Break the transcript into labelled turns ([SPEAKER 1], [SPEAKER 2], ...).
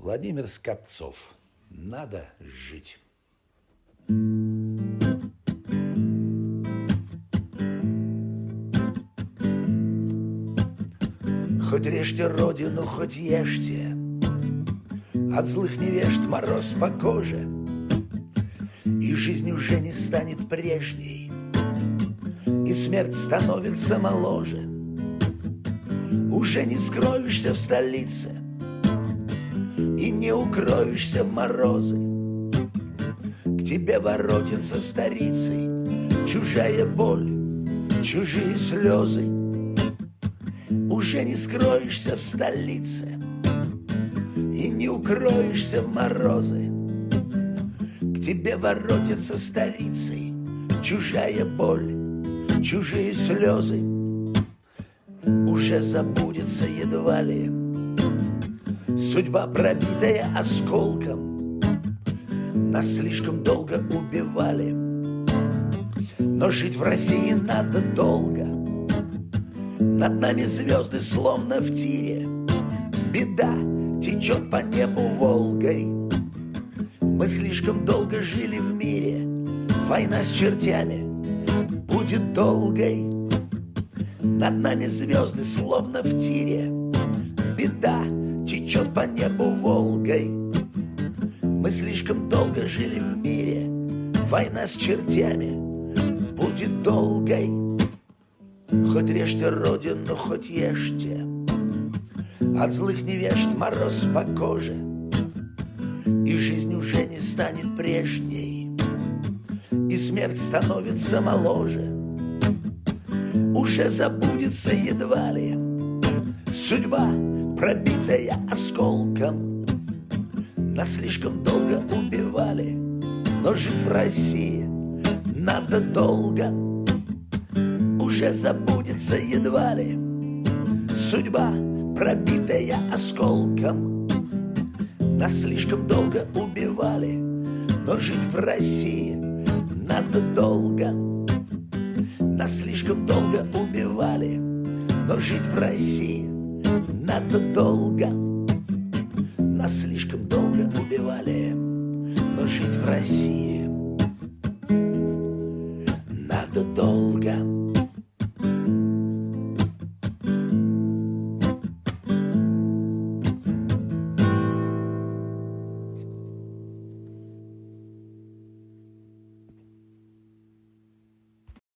[SPEAKER 1] Владимир Скопцов. Надо жить. Хоть режьте родину, хоть ешьте, От злых невежд мороз по коже, И жизнь уже не станет прежней, И смерть становится моложе. Уже не скроешься в столице И не укроешься в морозы. К тебе воротится старицей Чужая боль, чужие слезы. Уже не скроешься в столице И не укроешься в морозы. К тебе воротится старицей Чужая боль, чужие слезы уже забудется едва ли. Судьба, пробитая осколком, нас слишком долго убивали. Но жить в России надо долго. Над нами звезды словно в тире. Беда течет по небу Волгой. Мы слишком долго жили в мире. Война с чертями будет долгой. Над нами звезды словно в тире Беда течет по небу Волгой. Мы слишком долго жили в мире Война с чертями будет долгой. Хоть режьте родину, хоть ешьте От злых невежд мороз по коже И жизнь уже не станет прежней И смерть становится моложе. Уже забудется едва ли. Судьба, пробитая осколком, нас слишком долго убивали, но жить в России надо долго. Уже забудется едва ли. Судьба, пробитая осколком, нас слишком долго убивали, но жить в России надо долго. Нас слишком долго убивали, но жить в России надо долго, нас слишком долго убивали, но жить в России надо долго.